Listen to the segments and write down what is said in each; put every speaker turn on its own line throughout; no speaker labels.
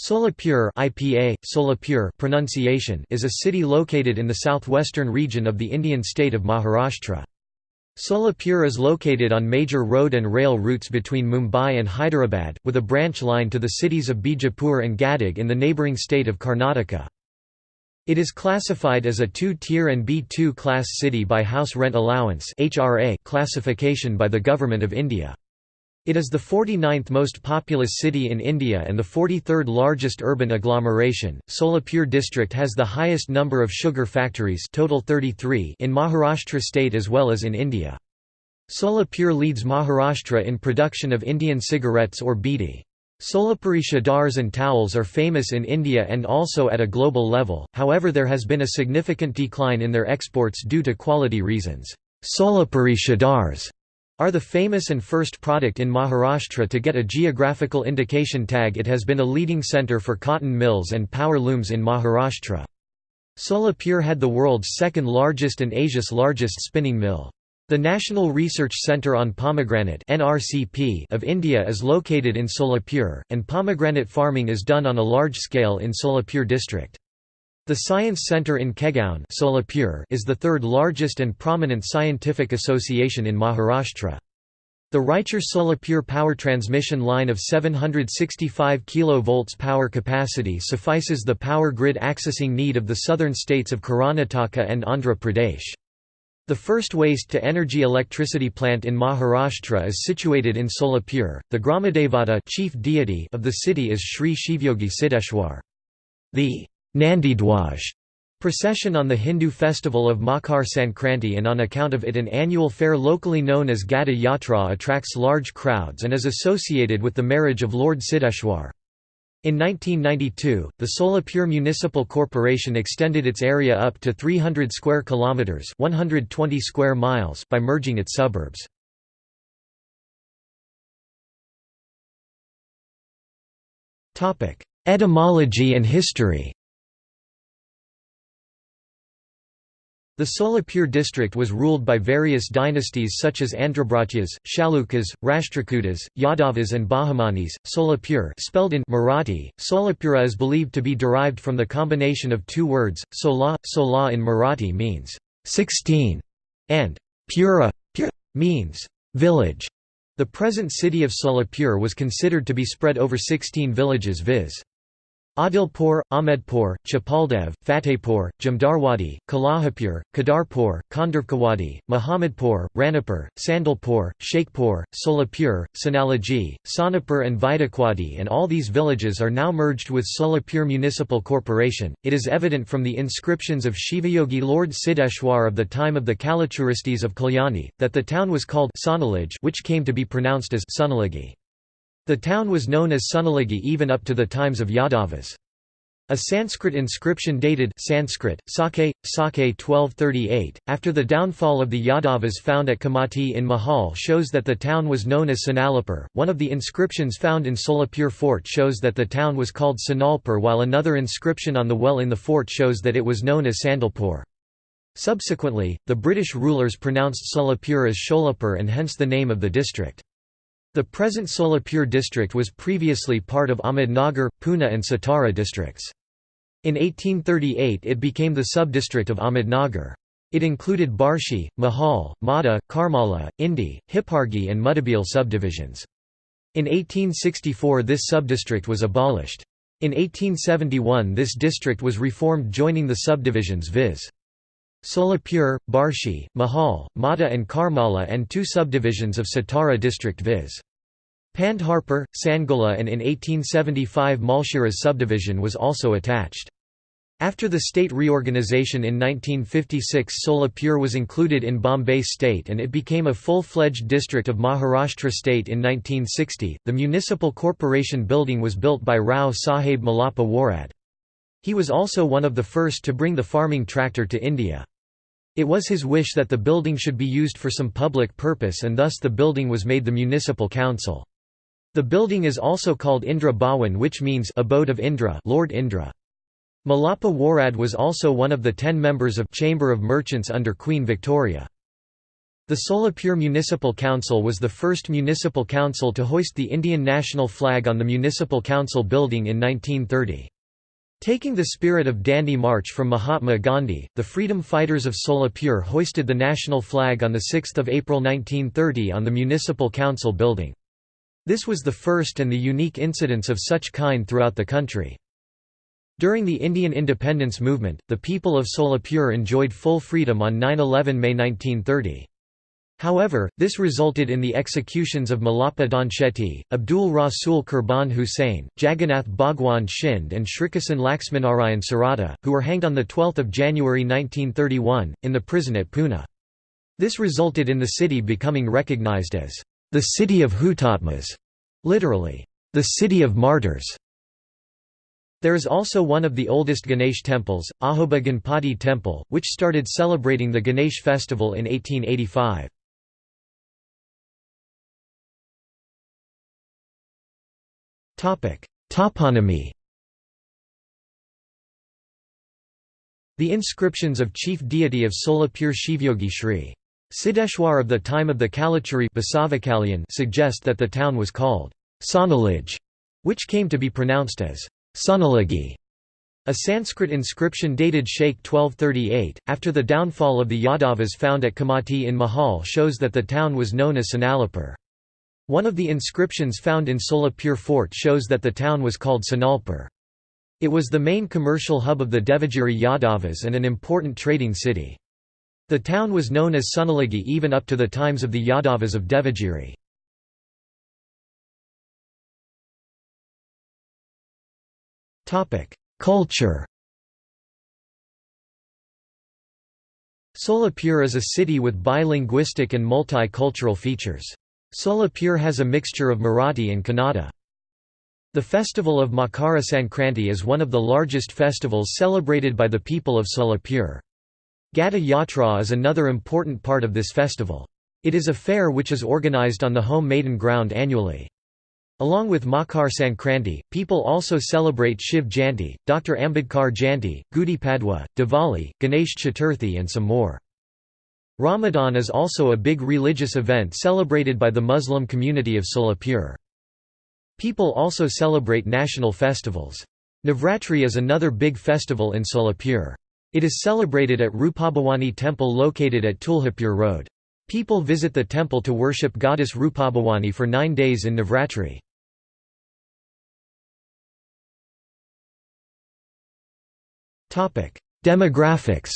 Solapur IPA, Solapur pronunciation is a city located in the southwestern region of the Indian state of Maharashtra. Solapur is located on major road and rail routes between Mumbai and Hyderabad, with a branch line to the cities of Bijapur and Gadag in the neighbouring state of Karnataka. It is classified as a two-tier and B2 class city by House Rent Allowance classification by the Government of India. It is the 49th most populous city in India and the 43rd largest urban agglomeration. Solapur district has the highest number of sugar factories, total 33, in Maharashtra state as well as in India. Solapur leads Maharashtra in production of Indian cigarettes or bidi. Solapuri chadars and towels are famous in India and also at a global level, however there has been a significant decline in their exports due to quality reasons. Solapuri chadars are the famous and first product in Maharashtra to get a geographical indication tag it has been a leading centre for cotton mills and power looms in Maharashtra. Solapur had the world's second largest and Asia's largest spinning mill. The National Research Centre on Pomegranate of India is located in Solapur, and pomegranate farming is done on a large scale in Solapur district. The Science Centre in Kegaon is the third largest and prominent scientific association in Maharashtra. The Raichur Solapur power transmission line of 765 kV power capacity suffices the power grid accessing need of the southern states of Karnataka and Andhra Pradesh. The first waste-to-energy electricity plant in Maharashtra is situated in Solapur. The Gramadevata chief deity of the city is Sri Shivyogi Siddheshwar. The Nandidwaj procession on the Hindu festival of Makar Sankranti and on account of it an annual fair locally known as Gada Yatra attracts large crowds and is associated with the marriage of Lord Siddheshwar. In 1992, the Solapur Municipal Corporation extended its area up to 300 square kilometers, 120 square miles by merging its suburbs. Topic: Etymology and history. The Solapur district was ruled by various dynasties such as Andrabhratyas, Chalukyas, Rashtrakutas, Yadavas and Bahmanis. Solapur spelled in Marathi, Solapura is believed to be derived from the combination of two words, sola, sola in Marathi means 16 and pura, pura means village. The present city of Solapur was considered to be spread over 16 villages viz. Adilpur, Ahmedpur, Chapaldev, Fatehpur, Jamdarwadi, Kalahapur, Kadarpur, Khandarkawadi, Muhammadpur, Ranipur, Sandalpur, Sheikhpur, Solapur, Sanalaji, Sonapur, and Vaidakwadi, and all these villages are now merged with Solapur Municipal Corporation. It is evident from the inscriptions of Shivayogi Lord Siddheshwar of the time of the Kalachuristis of Kalyani, that the town was called Sonalaj, which came to be pronounced as Sonalagi. The town was known as Sunalagi even up to the times of Yadavas. A Sanskrit inscription dated Sanskrit, Sake, Sake 1238, after the downfall of the Yadavas found at Kamati in Mohol shows that the town was known as Sanalapur. One of the inscriptions found in Solapur fort shows that the town was called Sanalpur while another inscription on the well in the fort shows that it was known as Sandalpur. Subsequently, the British rulers pronounced Solapur as Sholapur and hence the name of the district. The present Solapur district was previously part of Ahmednagar, Pune and Satara districts. In 1838 it became the sub-district of Ahmednagar. It included Barshi, Mohol, Madha, Karmala, Indi, Hippargi and Mudabeel subdivisions. In 1864 this subdistrict was abolished. In 1871 this district was reformed joining the subdivisions viz. Solapur, Barshi, Mohol, Madha and Karmala and two subdivisions of Satara district viz. Pandharpur, Sangola and in 1875 Malshiras subdivision was also attached. After the state reorganisation in 1956 Solapur was included in Bombay state and it became a full-fledged district of Maharashtra state in 1960. The municipal corporation building was built by Rao Sahib Mallappa Warad. He was also one of the first to bring the farming tractor to India. It was his wish that the building should be used for some public purpose and thus the building was made the municipal council. The building is also called Indra Bhawan which means abode of Indra Lord Indra. Mallappa Warad was also one of the ten members of Chamber of Merchants under Queen Victoria. The Solapur Municipal Council was the first municipal council to hoist the Indian national flag on the municipal council building in 1930. Taking the spirit of Dandi March from Mahatma Gandhi, the freedom fighters of Solapur hoisted the national flag on 6 April 1930 on the municipal council building. This was the first and the unique incidence of such kind throughout the country. During the Indian independence movement, the people of Solapur enjoyed full freedom on 9–11 May 1930. However, this resulted in the executions of Mallappa Donshetty, Abdul Rasul Qurban Hussain, Jagannath Bhagwan Shind and Shrikasan Laxmanarayan Sarada, who were hanged on 12 January 1931, in the prison at Pune. This resulted in the city becoming recognized as the city of Hutatmas, literally, the city of martyrs. There is also one of the oldest Ganesh temples, Ahoba Ganpati Temple, which started celebrating the Ganesh festival in 1885. Toponymy The inscriptions of chief deity of Solapur Shivyogi Shri. Siddheshwar of the time of the Kalachuri suggest that the town was called Sonalij, which came to be pronounced as Sonalagi. A Sanskrit inscription dated Sheikh 1238, after the downfall of the Yadavas found at Kamati in Mohol shows that the town was known as Sonalapur. One of the inscriptions found in Solapur fort shows that the town was called Sonalpur. It was the main commercial hub of the Devagiri Yadavas and an important trading city. The town was known as Sonalagi even up to the times of the Yadavas of Devagiri. Culture Solapur is a city with bilinguistic and multicultural features. Solapur has a mixture of Marathi and Kannada. The festival of Makara Sankranti is one of the largest festivals celebrated by the people of Solapur. Gada Yatra is another important part of this festival. It is a fair which is organized on the Home Maidan ground annually. Along with Makar Sankranti, people also celebrate Shiv Jayanti, Dr. Ambedkar Jayanti, Gudi Padwa, Diwali, Ganesh Chaturthi and some more. Ramadan is also a big religious event celebrated by the Muslim community of Solapur. People also celebrate national festivals. Navratri is another big festival in Solapur. It is celebrated at Rupabhawani temple located at Tuljapur Road. People visit the temple to worship goddess Rupabhawani for nine days in Navratri. Demographics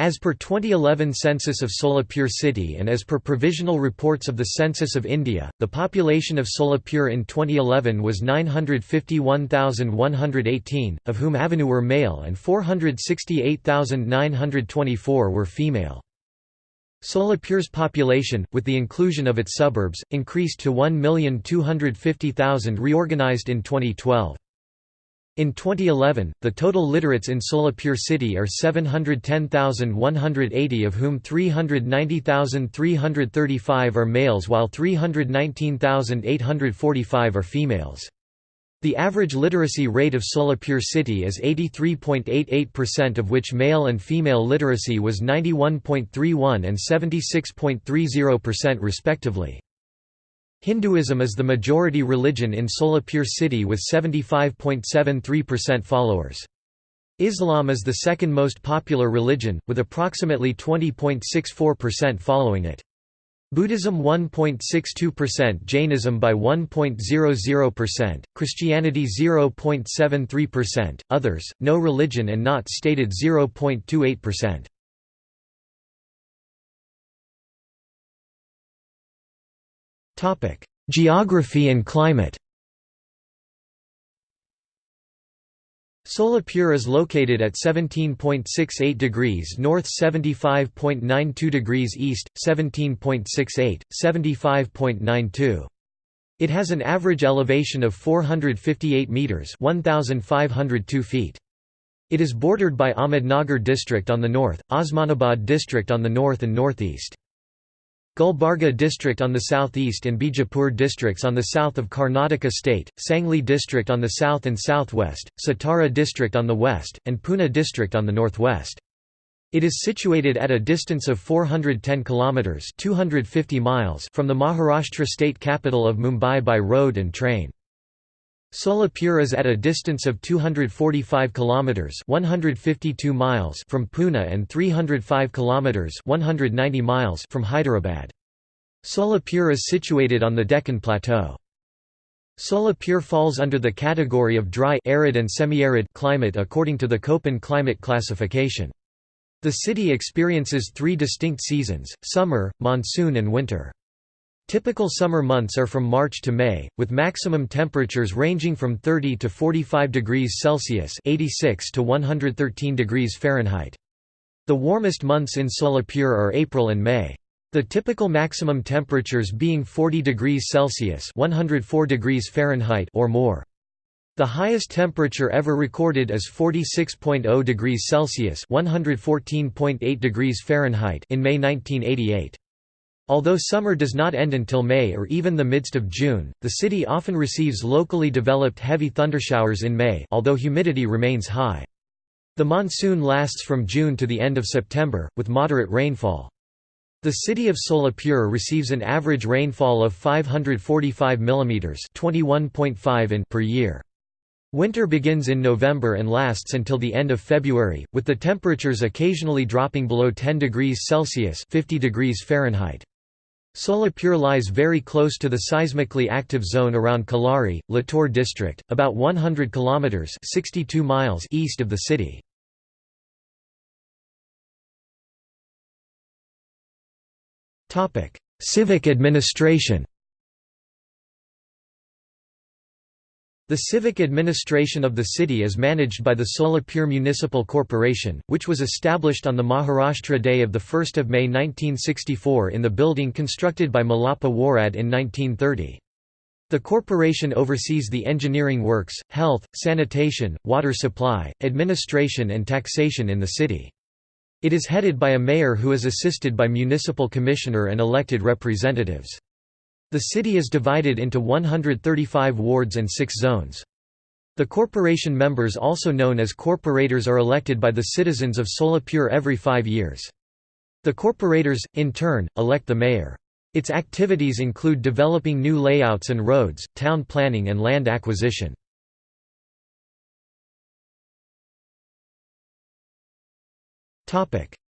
As per 2011 census of Solapur city and as per provisional reports of the Census of India, the population of Solapur in 2011 was 951,118, of whom Avenue were male and 468,924 were female. Solapur's population, with the inclusion of its suburbs, increased to 1,250,000 reorganized in 2012. In 2011, the total literates in Solapur city are 710,180 of whom 390,335 are males while 319,845 are females. The average literacy rate of Solapur city is 83.88% of which male and female literacy was 91.31 and 76.30% respectively. Hinduism is the majority religion in Solapur city with 75.73% followers. Islam is the second most popular religion, with approximately 20.64% following it. Buddhism 1.62% Jainism by 1.00%, Christianity 0.73%, others, no religion and not stated 0.28%. Topic: Geography and climate. Solapur is located at 17.68 degrees north 75.92 degrees east, 17.68, 75.92. It has an average elevation of 458 metres 1,502 feet. It is bordered by Ahmednagar district on the north, Osmanabad district on the north and northeast. Gulbarga district on the southeast and Bijapur districts on the south of Karnataka state, Sangli district on the south and southwest, Satara district on the west, and Pune district on the northwest. It is situated at a distance of 410 kilometers (250 miles) from the Maharashtra state capital of Mumbai by road and train. Solapur is at a distance of 245 kilometers (152 miles) from Pune and 305 kilometers (190 miles) from Hyderabad. Solapur is situated on the Deccan Plateau. Solapur falls under the category of dry arid and semi-arid climate according to the Köppen climate classification. The city experiences three distinct seasons, summer, monsoon and winter. Typical summer months are from March to May, with maximum temperatures ranging from 30 to 45 degrees Celsius (86 to 113 degrees Fahrenheit). The warmest months in Solapur are April and May. The typical maximum temperatures being 40 degrees Celsius (104 degrees Fahrenheit) or more. The highest temperature ever recorded is 46.0 degrees Celsius (114.8 degrees Fahrenheit) in May 1988. Although summer does not end until May or even the midst of June, the city often receives locally developed heavy thundershowers in May although humidity remains high. The monsoon lasts from June to the end of September, with moderate rainfall. The city of Solapur receives an average rainfall of 545 mm (21.5 in) per year. Winter begins in November and lasts until the end of February, with the temperatures occasionally dropping below 10 degrees Celsius 50 degrees Fahrenheit. Solapur lies very close to the seismically active zone around Killari, Latur district, about 100 kilometers (62 miles) east of the city. Topic: Civic administration. The civic administration of the city is managed by the Solapur Municipal Corporation, which was established on the Maharashtra Day of 1 May 1964 in the building constructed by Mallappa Warad in 1930. The corporation oversees the engineering works, health, sanitation, water supply, administration and taxation in the city. It is headed by a mayor who is assisted by municipal commissioner and elected representatives. The city is divided into 135 wards and 6 zones. The corporation members also known as corporators are elected by the citizens of Solapur every five years. The corporators, in turn, elect the mayor. Its activities include developing new layouts and roads, town planning and land acquisition.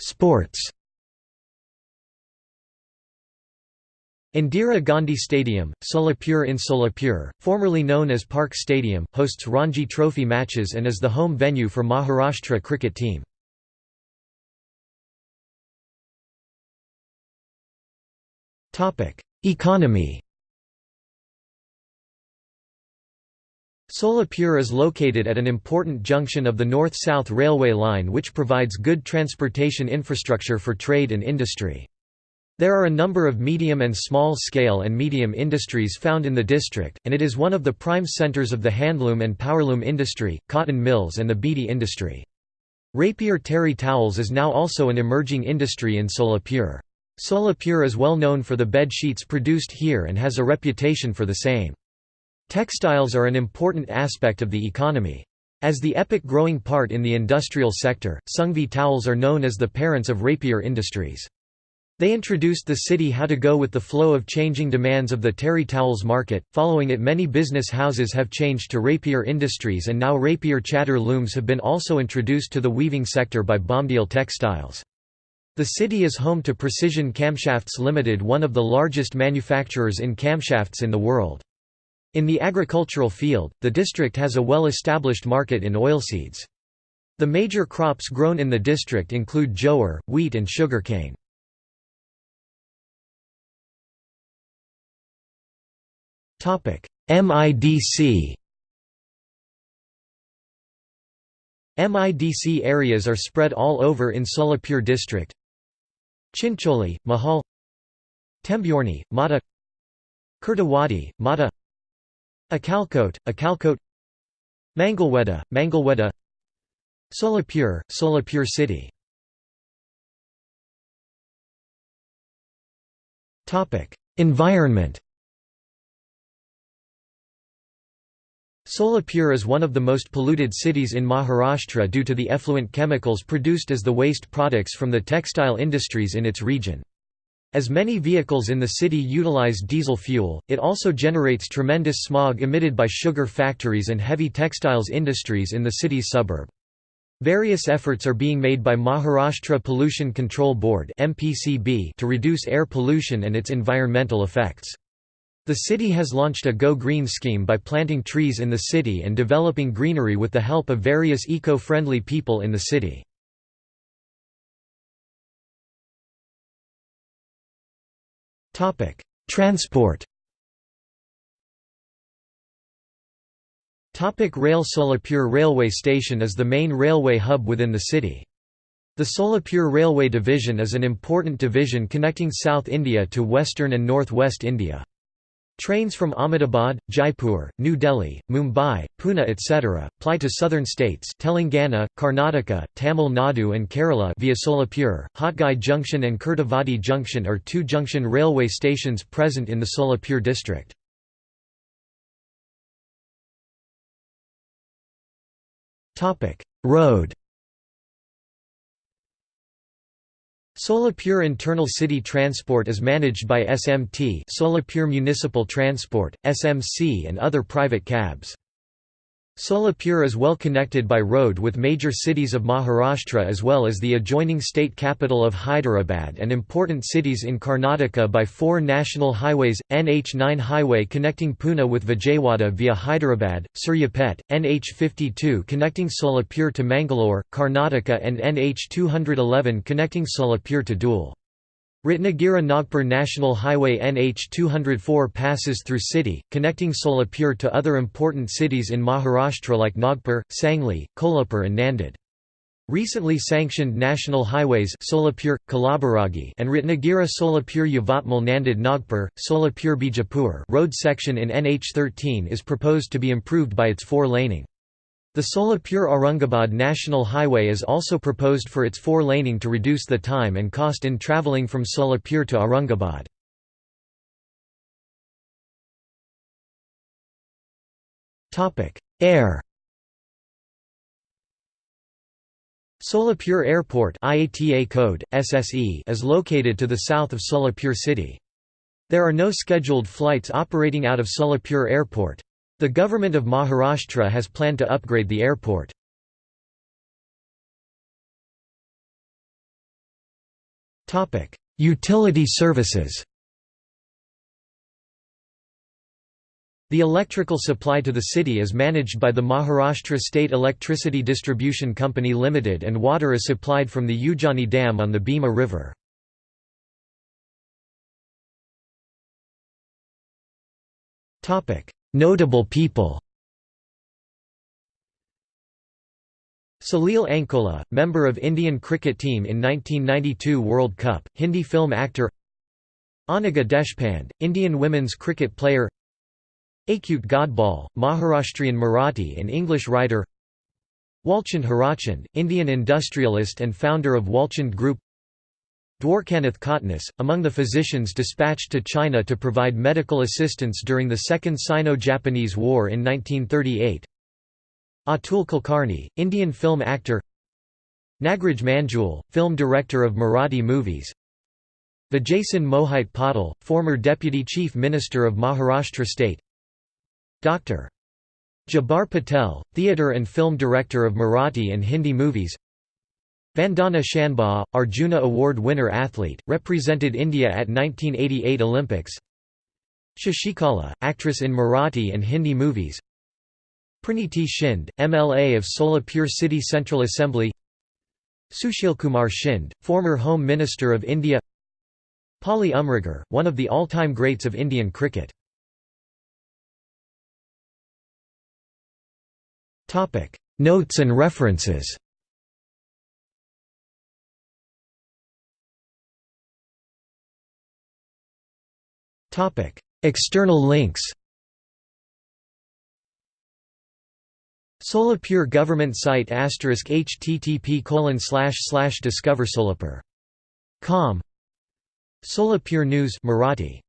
Sports Indira Gandhi Stadium, Solapur in Solapur, formerly known as Park Stadium, hosts Ranji Trophy matches and is the home venue for Maharashtra cricket team. Economy Solapur is located at an important junction of the North-South Railway line which provides good transportation infrastructure for trade and industry. There are a number of medium and small-scale and medium industries found in the district, and it is one of the prime centers of the handloom and powerloom industry, cotton mills and the beedi industry. Rapier terry towels is now also an emerging industry in Solapur. Solapur is well known for the bed sheets produced here and has a reputation for the same. Textiles are an important aspect of the economy. As the epic growing part in the industrial sector, Sungvi towels are known as the parents of rapier industries. They introduced the city how to go with the flow of changing demands of the terry towels market. Following it, many business houses have changed to rapier industries, and now rapier chatter looms have been also introduced to the weaving sector by Bomdil Textiles. The city is home to Precision Camshafts Limited, one of the largest manufacturers in camshafts in the world. In the agricultural field, the district has a well-established market in oilseeds. The major crops grown in the district include jowar, wheat and sugarcane. MIDC MIDC areas are spread all over in Solapur district. Chincholi, Mohol. Temburni, Mata Kurtawadi, Mata Akalkot, Akalkot Mangalweda, Mangalweda Solapur, Solapur city. Environment Solapur is one of the most polluted cities in Maharashtra due to the effluent chemicals produced as the waste products from the textile industries in its region. As many vehicles in the city utilize diesel fuel, it also generates tremendous smog emitted by sugar factories and heavy textiles industries in the city's suburb. Various efforts are being made by Maharashtra Pollution Control Board to reduce air pollution and its environmental effects. The city has launched a Go Green scheme by planting trees in the city and developing greenery with the help of various eco-friendly people in the city. Transport Topic Rail Solapur Railway Station is the main railway hub within the city. The Solapur Railway Division is an important division connecting South India to western and northwest India. Trains from Ahmedabad, Jaipur, New Delhi, Mumbai, Pune etc. ply to southern states Telangana, Karnataka, Tamil Nadu and Kerala via Solapur. Hotgi Junction and Kurduvadi Junction are two junction railway stations present in the Solapur district. Road Solapur Internal City Transport is managed by SMT Solapur Municipal Transport, SMC and other private cabs. Solapur is well connected by road with major cities of Maharashtra as well as the adjoining state capital of Hyderabad and important cities in Karnataka by four national highways, NH9 highway connecting Pune with Vijayawada via Hyderabad, Suryapet, NH52 connecting Solapur to Mangalore, Karnataka and NH211 connecting Solapur to Dhule. Ratnagiri-Nagpur National Highway NH 204 passes through city, connecting Solapur to other important cities in Maharashtra like Nagpur, Sangli, Kolhapur and Nanded. Recently sanctioned national highways Solapur, Kalaburagi and Ratnagiri Solapur Yavatmal Nanded Nagpur, Solapur Bijapur road section in NH 13 is proposed to be improved by its four-laning. The Solapur-Aurangabad National Highway is also proposed for its four-laning to reduce the time and cost in travelling from Solapur to Aurangabad. Air Solapur Airport IATA code, SSE is located to the south of Solapur city. There are no scheduled flights operating out of Solapur Airport. The government of Maharashtra has planned to upgrade the airport. Utility services The electrical supply to the city is managed by the Maharashtra State Electricity Distribution Company Limited and water is supplied from the Ujjani Dam on the Bhima River. Notable people. Salil Ankola, member of Indian cricket team in 1992 World Cup, Hindi film actor. Anagha Deshpande, Indian women's cricket player. Achyut Godbole, Maharashtrian Marathi and English writer. Walchand Hirachand, Indian industrialist and founder of Walchand Group Dwarkanath Kotnis, among the physicians dispatched to China to provide medical assistance during the Second Sino-Japanese War in 1938 Atul Kulkarni, Indian film actor. Nagraj Manjul, film director of Marathi movies. Vijaysingh Mohite Patil, former Deputy Chief Minister of Maharashtra State. Dr. Jabbar Patel, theatre and film director of Marathi and Hindi movies Vandana Shanbhag, Arjuna Award winner athlete, represented India at 1988 Olympics. Shashikala, actress in Marathi and Hindi movies. Praniti Shinde, MLA of Solapur City Central Assembly. Sushil Kumar Shinde, former Home Minister of India. Polly Umrigar, one of the all-time greats of Indian cricket. Notes and references External links Solapur government site http discover Solapur. Solapur News Marathi